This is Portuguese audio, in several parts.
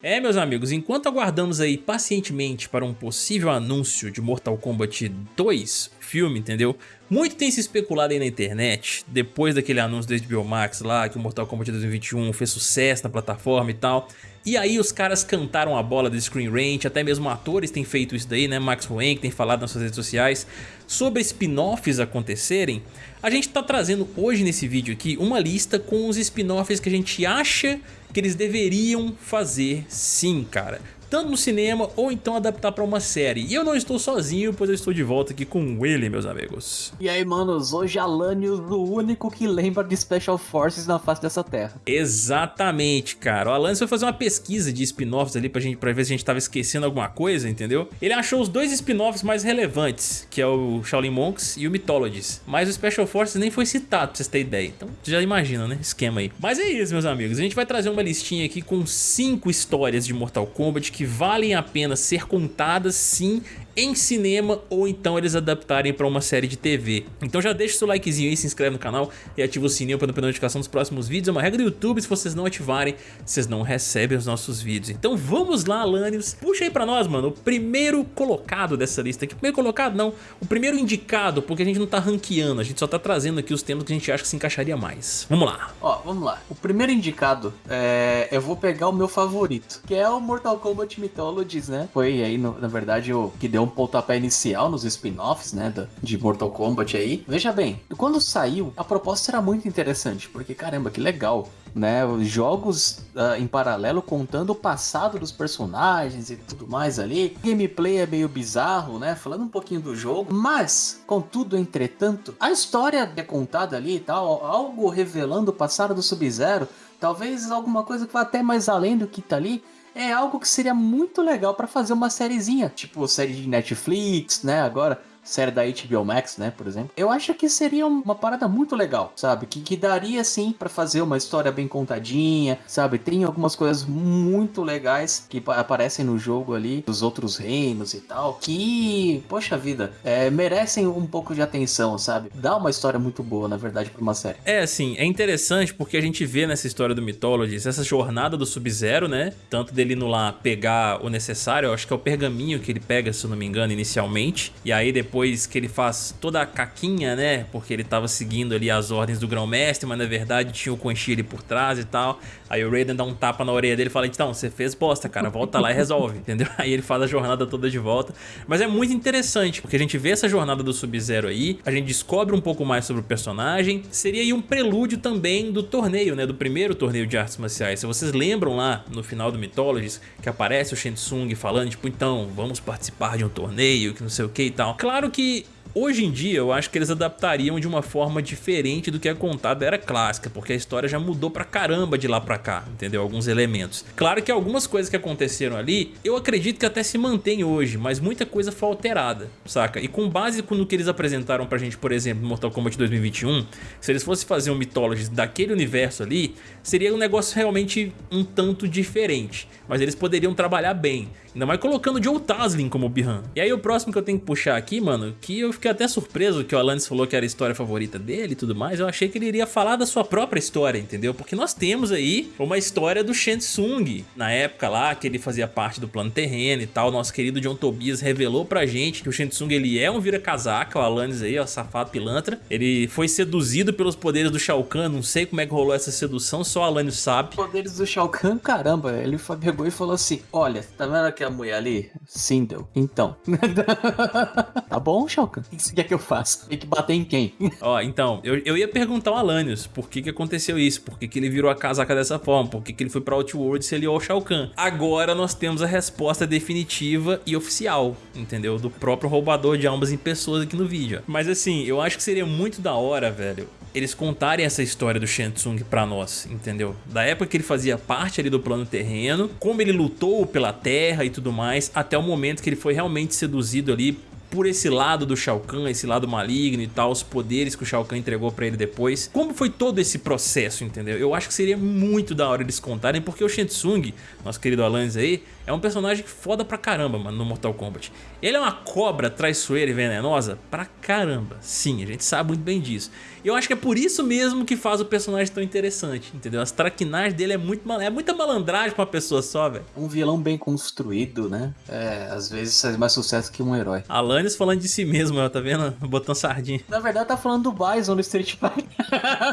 É, meus amigos, enquanto aguardamos aí pacientemente para um possível anúncio de Mortal Kombat 2, filme, entendeu? Muito tem se especulado aí na internet, depois daquele anúncio do HBO lá, que o Mortal Kombat 2021 fez sucesso na plataforma e tal. E aí os caras cantaram a bola do Screen Rant, até mesmo atores têm feito isso daí, né? Max Hoenk tem falado nas suas redes sociais sobre spin-offs acontecerem. A gente tá trazendo hoje nesse vídeo aqui uma lista com os spin-offs que a gente acha que eles deveriam fazer sim, cara tanto no cinema ou então adaptar pra uma série. E eu não estou sozinho, pois eu estou de volta aqui com ele, meus amigos. E aí, manos, hoje Alanios, o único que lembra de Special Forces na face dessa terra. Exatamente, cara. O Alanios foi fazer uma pesquisa de spin-offs ali pra, gente, pra ver se a gente tava esquecendo alguma coisa, entendeu? Ele achou os dois spin-offs mais relevantes, que é o Shaolin Monks e o Mythologies. Mas o Special Forces nem foi citado, pra vocês terem ideia. Então, já imagina, né? Esquema aí. Mas é isso, meus amigos. A gente vai trazer uma listinha aqui com cinco histórias de Mortal Kombat que valem a pena ser contadas sim em cinema ou então eles adaptarem para uma série de TV. Então já deixa o seu likezinho aí, se inscreve no canal e ativa o sininho para não perder notificação dos próximos vídeos. É uma regra do YouTube, se vocês não ativarem, vocês não recebem os nossos vídeos. Então vamos lá, Alanios. Puxa aí para nós, mano, o primeiro colocado dessa lista aqui. Primeiro colocado não, o primeiro indicado, porque a gente não tá ranqueando, a gente só tá trazendo aqui os temas que a gente acha que se encaixaria mais. Vamos lá. Ó, vamos lá. O primeiro indicado, é... eu vou pegar o meu favorito, que é o Mortal Kombat Mythologies, né? Foi aí, no, na verdade, o que deu um pontapé inicial nos spin-offs, né, de Mortal Kombat aí. Veja bem, quando saiu, a proposta era muito interessante, porque caramba, que legal, né, os jogos uh, em paralelo contando o passado dos personagens e tudo mais ali. Gameplay é meio bizarro, né, falando um pouquinho do jogo, mas, contudo, entretanto, a história é contada ali e tal, algo revelando o passado do Sub-Zero, talvez alguma coisa que vá até mais além do que tá ali, é algo que seria muito legal para fazer uma sériezinha, tipo série de Netflix, né, agora série da HBO Max, né, por exemplo. Eu acho que seria uma parada muito legal, sabe? Que, que daria, sim, para fazer uma história bem contadinha, sabe? Tem algumas coisas muito legais que aparecem no jogo ali, dos outros reinos e tal, que, poxa vida, é, merecem um pouco de atenção, sabe? Dá uma história muito boa, na verdade, pra uma série. É, assim, é interessante porque a gente vê nessa história do Mythologies essa jornada do Sub-Zero, né? Tanto dele indo lá pegar o necessário, eu acho que é o pergaminho que ele pega, se eu não me engano, inicialmente, e aí depois depois que ele faz toda a caquinha, né? Porque ele tava seguindo ali as ordens do grão-mestre, mas na verdade tinha o Quan Chi ali por trás e tal. Aí o Raiden dá um tapa na orelha dele e fala, então, você fez bosta, cara, volta lá e resolve, entendeu? Aí ele faz a jornada toda de volta. Mas é muito interessante, porque a gente vê essa jornada do Sub-Zero aí, a gente descobre um pouco mais sobre o personagem. Seria aí um prelúdio também do torneio, né? Do primeiro torneio de artes marciais. Se vocês lembram lá no final do Mythologies, que aparece o Shensung falando, tipo, então, vamos participar de um torneio, que não sei o que e tal. Claro Claro que Hoje em dia eu acho que eles adaptariam de uma forma diferente do que é contado da era clássica, porque a história já mudou pra caramba de lá pra cá, entendeu? Alguns elementos. Claro que algumas coisas que aconteceram ali, eu acredito que até se mantém hoje, mas muita coisa foi alterada, saca? E com base no que eles apresentaram pra gente, por exemplo, no Mortal Kombat 2021, se eles fossem fazer um Mythology daquele universo ali, seria um negócio realmente um tanto diferente, mas eles poderiam trabalhar bem, ainda mais colocando Joe Taslin como Bihan. E aí o próximo que eu tenho que puxar aqui, mano, que eu fiquei até surpreso que o Alanis falou que era a história favorita dele e tudo mais. Eu achei que ele iria falar da sua própria história, entendeu? Porque nós temos aí uma história do Shensung, na época lá que ele fazia parte do plano terreno e tal. Nosso querido John Tobias revelou pra gente que o Shensung ele é um vira-casaca, o Alanis aí, ó, safado pilantra. Ele foi seduzido pelos poderes do Shao Kahn, não sei como é que rolou essa sedução, só o Alanis sabe. Poderes do Shao Kahn, caramba, ele pegou e falou assim, olha, tá vendo aquela mulher ali? Sindel, então. tá bom, Shao Kahn? O que você quer que eu faça? Tem que bater em quem? Ó, então, eu, eu ia perguntar ao Alanios por que que aconteceu isso, por que que ele virou a casaca dessa forma, por que que ele foi pra Outworld se ele é o Shao Kahn. Agora nós temos a resposta definitiva e oficial, entendeu? Do próprio roubador de almas em pessoas aqui no vídeo. Mas assim, eu acho que seria muito da hora, velho, eles contarem essa história do Shensung pra nós, entendeu? Da época que ele fazia parte ali do plano terreno, como ele lutou pela terra e tudo mais, até o momento que ele foi realmente seduzido ali por esse lado do Shao Kahn, esse lado maligno e tal, os poderes que o Shao Kahn entregou pra ele depois. Como foi todo esse processo, entendeu? Eu acho que seria muito da hora eles contarem, porque o Shensung, nosso querido Alanis aí, é um personagem foda pra caramba, mano, no Mortal Kombat. Ele é uma cobra traiçoeira e venenosa pra caramba, sim, a gente sabe muito bem disso. E eu acho que é por isso mesmo que faz o personagem tão interessante, entendeu? As traquinagens dele é muito mal... é muita malandragem pra uma pessoa só, velho. Um vilão bem construído, né? É, às vezes faz mais sucesso que um herói. Alanis falando de si mesmo, ó, tá vendo? Botando sardinha. Na verdade, tá falando do Bison no Street Fighter.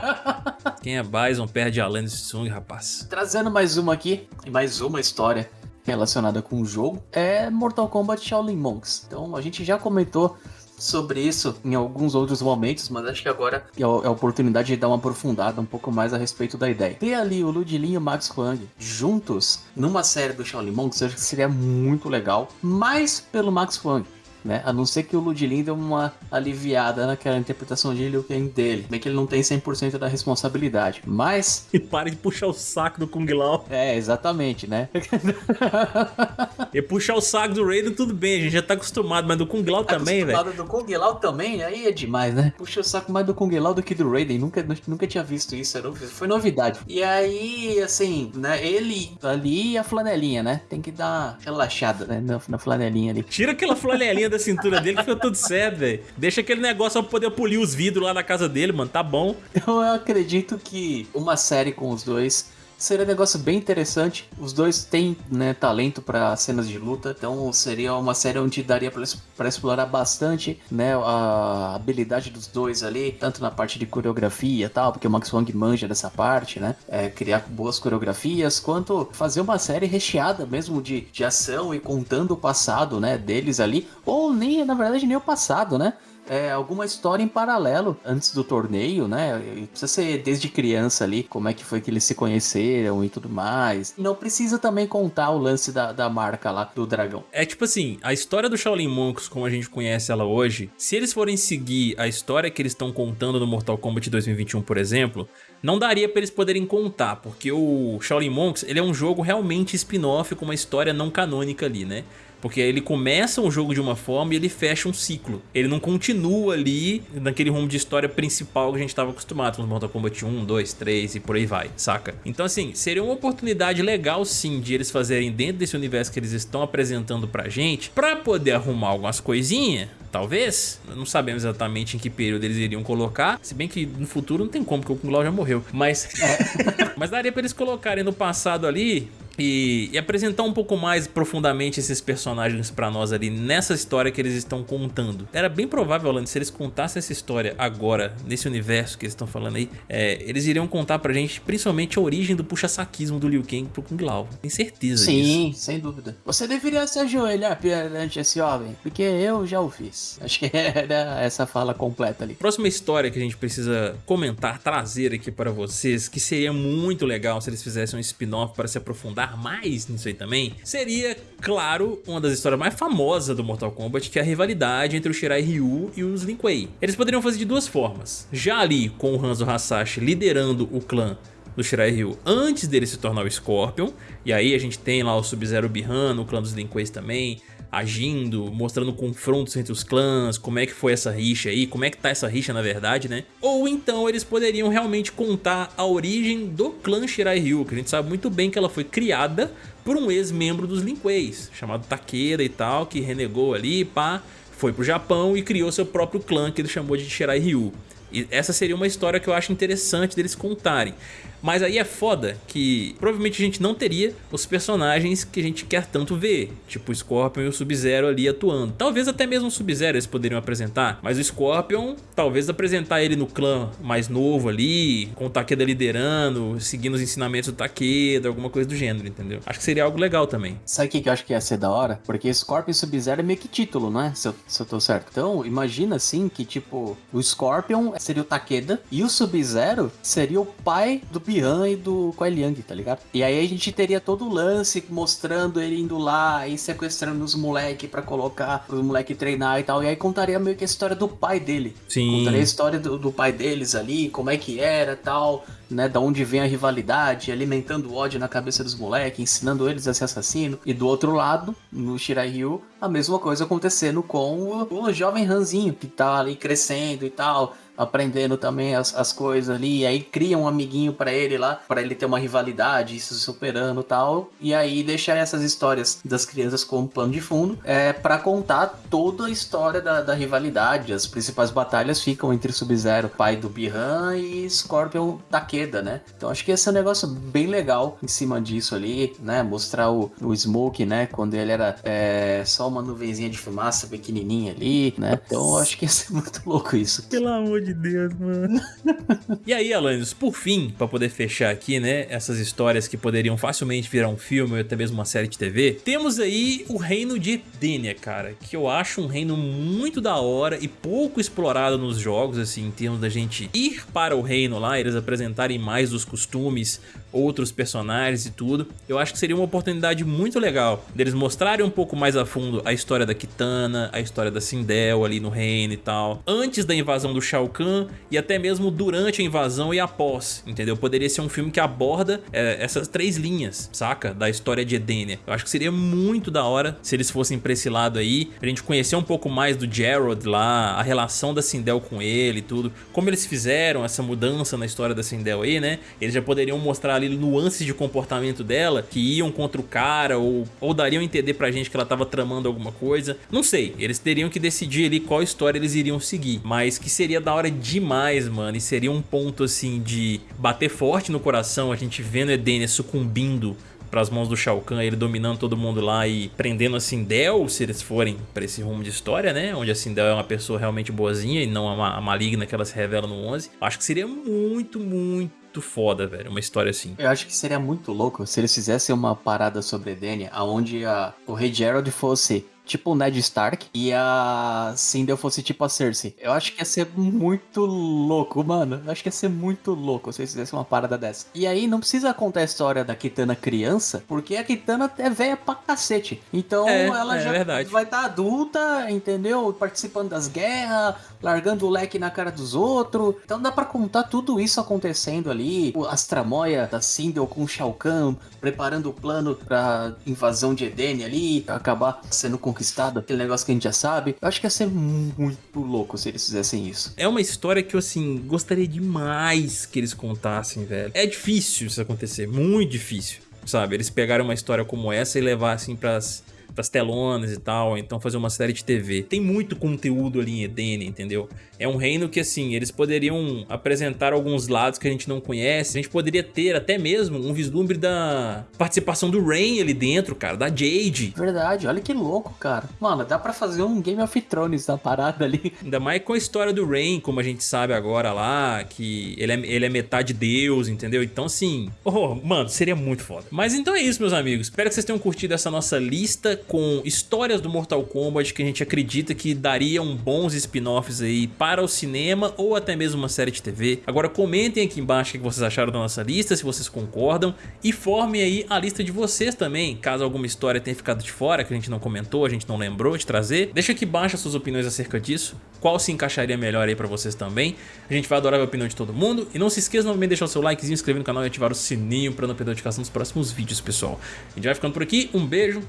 Quem é Bison perde Alanis Sung, rapaz. Trazendo mais uma aqui, mais uma história relacionada com o jogo, é Mortal Kombat Shaolin Monks. Então, a gente já comentou sobre isso em alguns outros momentos, mas acho que agora é, é a oportunidade de dar uma aprofundada um pouco mais a respeito da ideia. Ter ali o Ludilin e o Max Huang juntos numa série do Shaolin Monks, acho que seria muito legal, mais pelo Max Huang né? A não ser que o Ludlin dê uma aliviada naquela interpretação de Liu Kang dele. Bem que ele não tem 100% da responsabilidade, mas... E pare de puxar o saco do Kung Lao. É, exatamente, né? e puxar o saco do Raiden tudo bem, a gente já tá acostumado, mas do Kung Lao tá também, velho. Acostumado do Kung Lao também, aí é demais, né? Puxa o saco mais do Kung Lao do que do Raiden, nunca, nunca tinha visto isso, foi novidade. E aí, assim, né, ele ali e a flanelinha, né? Tem que dar relaxada, né, na, na flanelinha ali. Tira aquela flanelinha da cintura dele que ficou tudo certo, velho. Deixa aquele negócio pra poder polir os vidros lá na casa dele, mano. Tá bom. Eu acredito que uma série com os dois seria um negócio bem interessante. Os dois têm né, talento para cenas de luta, então seria uma série onde daria para explorar bastante né, a habilidade dos dois ali, tanto na parte de coreografia e tal, porque o Max Wong manja dessa parte, né? É, criar boas coreografias, quanto fazer uma série recheada mesmo de, de ação e contando o passado né, deles ali, ou nem, na verdade, nem o passado, né? É, alguma história em paralelo antes do torneio, né? Precisa ser desde criança ali, como é que foi que eles se conheceram e tudo mais. Não precisa também contar o lance da, da marca lá do dragão. É tipo assim, a história do Shaolin Monks, como a gente conhece ela hoje, se eles forem seguir a história que eles estão contando no Mortal Kombat 2021, por exemplo, não daria para eles poderem contar, porque o Shaolin Monks, ele é um jogo realmente spin-off com uma história não canônica ali, né? Porque ele começa um jogo de uma forma e ele fecha um ciclo. Ele não continua ali naquele rumo de história principal que a gente estava acostumado no Mortal Kombat 1, 2, 3 e por aí vai, saca? Então assim, seria uma oportunidade legal sim de eles fazerem dentro desse universo que eles estão apresentando pra gente, pra poder arrumar algumas coisinhas, talvez. Não sabemos exatamente em que período eles iriam colocar, se bem que no futuro não tem como, porque o Kung Lao já morreu. Mas, é. mas daria pra eles colocarem no passado ali e, e, apresentar um pouco mais profundamente esses personagens pra nós ali nessa história que eles estão contando. Era bem provável, Alan, se eles contassem essa história agora, nesse universo que eles estão falando aí, é, eles iriam contar pra gente principalmente a origem do puxa-saquismo do Liu Kang pro Kung Lao. Tem certeza Sim, disso. Sim, sem dúvida. Você deveria se ajoelhar perante esse homem, porque eu já o fiz. Acho que era essa fala completa ali. Próxima história que a gente precisa comentar, trazer aqui para vocês, que seria muito legal se eles fizessem um spin-off para se aprofundar mais nisso aí também, seria, claro, uma das histórias mais famosas do Mortal Kombat, que é a rivalidade entre o Shirai Ryu e os Lin Kuei. Eles poderiam fazer de duas formas. Já ali com o Hanzo Hasashi liderando o clã do Shirai Ryu antes dele se tornar o Scorpion, e aí a gente tem lá o Sub-Zero Bihan, o clã dos Lin Kuei também, agindo, mostrando confrontos entre os clãs, como é que foi essa rixa aí, como é que tá essa rixa na verdade, né? Ou então eles poderiam realmente contar a origem do clã Shirai Ryu, que a gente sabe muito bem que ela foi criada por um ex-membro dos Lin Kueis, chamado Takeda e tal, que renegou ali, pá, foi pro Japão e criou seu próprio clã que ele chamou de Shirai Ryu. E essa seria uma história que eu acho interessante deles contarem. Mas aí é foda que provavelmente a gente não teria os personagens que a gente quer tanto ver, tipo o Scorpion e o Sub-Zero ali atuando. Talvez até mesmo o Sub-Zero eles poderiam apresentar, mas o Scorpion, talvez apresentar ele no clã mais novo ali, com o Takeda liderando, seguindo os ensinamentos do Takeda, alguma coisa do gênero, entendeu? Acho que seria algo legal também. Sabe o que eu acho que ia ser da hora? Porque Scorpion e Sub-Zero é meio que título, não é? Se eu, se eu tô certo. Então, imagina assim que, tipo, o Scorpion seria o Takeda e o Sub-Zero seria o pai do Bihan e do Kuai Liang, tá ligado? E aí a gente teria todo o lance mostrando ele indo lá e sequestrando os moleque para colocar os moleque treinar e tal. E aí contaria meio que a história do pai dele. Sim. Contaria a história do, do pai deles ali, como é que era tal né, da onde vem a rivalidade, alimentando ódio na cabeça dos moleques, ensinando eles a ser assassino. E do outro lado, no Shirai Ryu, a mesma coisa acontecendo com o, o jovem Ranzinho, que tá ali crescendo e tal, aprendendo também as, as coisas ali, e aí cria um amiguinho para ele lá, para ele ter uma rivalidade, isso superando tal, e aí deixar essas histórias das crianças como plano de fundo, é para contar toda a história da, da rivalidade, as principais batalhas ficam entre Sub-Zero, pai do Bihan, e Scorpion Takeda, né? Então acho que esse é um negócio bem legal em cima disso ali, né? Mostrar o, o Smoke, né? Quando ele era é, só uma nuvenzinha de fumaça pequenininha ali, né? Então acho que ia ser muito louco isso. Pelo amor de Deus, mano. e aí, Alanis, por fim, para poder fechar aqui, né? Essas histórias que poderiam facilmente virar um filme ou até mesmo uma série de TV, temos aí o reino de Edenia, cara, que eu acho um reino muito da hora e pouco explorado nos jogos, assim, em termos da gente ir para o reino lá, eles apresentarem mais dos costumes, outros personagens e tudo. Eu acho que seria uma oportunidade muito legal deles mostrarem um pouco mais a fundo a história da Kitana, a história da Sindel ali no reino e tal, antes da invasão do Shao Kahn e até mesmo durante a invasão e após, entendeu? Poderia ser um filme que aborda é, essas três linhas, saca? Da história de Edenia. Eu acho que seria muito da hora se eles fossem pra esse lado aí, pra gente conhecer um pouco mais do Gerald lá, a relação da Sindel com ele e tudo, como eles fizeram essa mudança na história da Sindel aí, né? Eles já poderiam mostrar ali nuances de comportamento dela que iam contra o cara ou, ou dariam a entender pra gente que ela tava tramando alguma coisa. Não sei, eles teriam que decidir ali qual história eles iriam seguir, mas que seria da hora demais, mano, e seria um ponto assim de bater forte no coração a gente vendo Edenia sucumbindo para as mãos do Shao Kahn, ele dominando todo mundo lá e prendendo a Sindel, se eles forem para esse rumo de história, né? Onde a Sindel é uma pessoa realmente boazinha e não a, a maligna que ela se revela no 11. Acho que seria muito, muito muito foda, velho, uma história assim. Eu acho que seria muito louco se eles fizessem uma parada sobre Edenia, aonde a, o Rei Gerald fosse tipo o Ned Stark e a Sindel fosse tipo a Cersei. Eu acho que ia ser muito louco, mano. Eu acho que ia ser muito louco se eles fizessem uma parada dessa. E aí não precisa contar a história da Kitana criança, porque a Kitana é velha pra cacete. Então é, ela é, já verdade. vai estar tá adulta, entendeu? Participando das guerras, largando o leque na cara dos outros. Então dá para contar tudo isso acontecendo ali. As tramóia da Sindel com o Shao Kahn, preparando o plano pra invasão de Eden ali, acabar sendo conquistado conquistado, aquele negócio que a gente já sabe. Eu acho que ia ser muito louco se eles fizessem isso. É uma história que eu, assim, gostaria demais que eles contassem, velho. É difícil isso acontecer, muito difícil, sabe? Eles pegaram uma história como essa e levar, assim, pras pras telonas e tal, então fazer uma série de TV. Tem muito conteúdo ali em Eden, entendeu? É um reino que, assim, eles poderiam apresentar alguns lados que a gente não conhece. A gente poderia ter até mesmo um vislumbre da participação do Rain ali dentro, cara, da Jade. Verdade, olha que louco, cara. Mano, dá pra fazer um Game of Thrones na parada ali. Ainda mais com a história do Rain, como a gente sabe agora lá, que ele é, ele é metade deus, entendeu? Então, assim, oh, mano, seria muito foda. Mas então é isso, meus amigos. Espero que vocês tenham curtido essa nossa lista com histórias do Mortal Kombat que a gente acredita que dariam bons spin-offs aí para para o cinema ou até mesmo uma série de TV. Agora comentem aqui embaixo o que vocês acharam da nossa lista, se vocês concordam e formem aí a lista de vocês também, caso alguma história tenha ficado de fora, que a gente não comentou, a gente não lembrou de trazer. Deixa aqui embaixo as suas opiniões acerca disso, qual se encaixaria melhor aí pra vocês também. A gente vai adorar a opinião de todo mundo e não se esqueça novamente de deixar o seu likezinho, inscrever no canal e ativar o sininho para não perder a notificação dos próximos vídeos, pessoal. A gente vai ficando por aqui, um beijo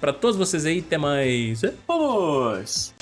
pra todos vocês aí, até mais. Vamos!